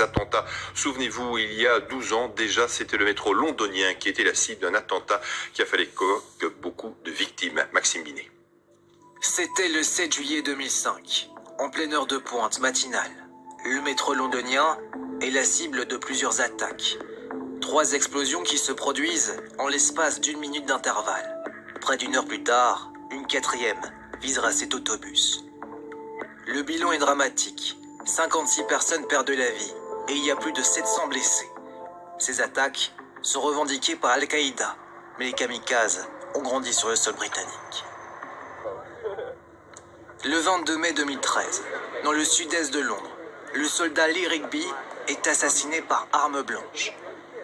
attentats. Souvenez-vous, il y a 12 ans déjà, c'était le métro londonien qui était la cible d'un attentat qui a fait que beaucoup de victimes. Maxime Binet. C'était le 7 juillet 2005, en pleine heure de pointe matinale. Le métro londonien est la cible de plusieurs attaques. Trois explosions qui se produisent en l'espace d'une minute d'intervalle. Près d'une heure plus tard, une quatrième visera cet autobus. Le bilan est dramatique. 56 personnes perdent la vie et il y a plus de 700 blessés. Ces attaques sont revendiquées par Al-Qaïda, mais les kamikazes ont grandi sur le sol britannique. Le 22 mai 2013, dans le sud-est de Londres, le soldat Lee Rigby est assassiné par arme blanche.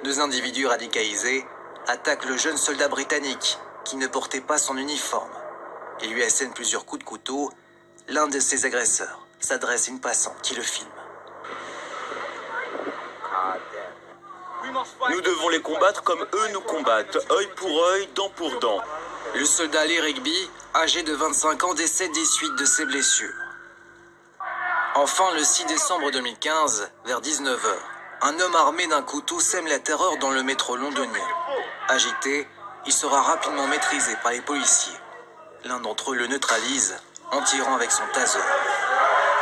Deux individus radicalisés attaquent le jeune soldat britannique qui ne portait pas son uniforme. Ils lui assènent plusieurs coups de couteau. L'un de ses agresseurs s'adresse à une passante qui le filme. Nous devons les combattre comme eux nous combattent, œil pour œil, dent pour dent. Le soldat Lee Rigby, âgé de 25 ans, décède des suites de ses blessures. Enfin, le 6 décembre 2015, vers 19h, un homme armé d'un couteau sème la terreur dans le métro londonien. Agité, il sera rapidement maîtrisé par les policiers. L'un d'entre eux le neutralise en tirant avec son taser.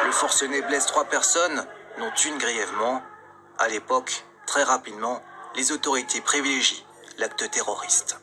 Le forcené blesse trois personnes, dont une grièvement. À l'époque, très rapidement, les autorités privilégient l'acte terroriste.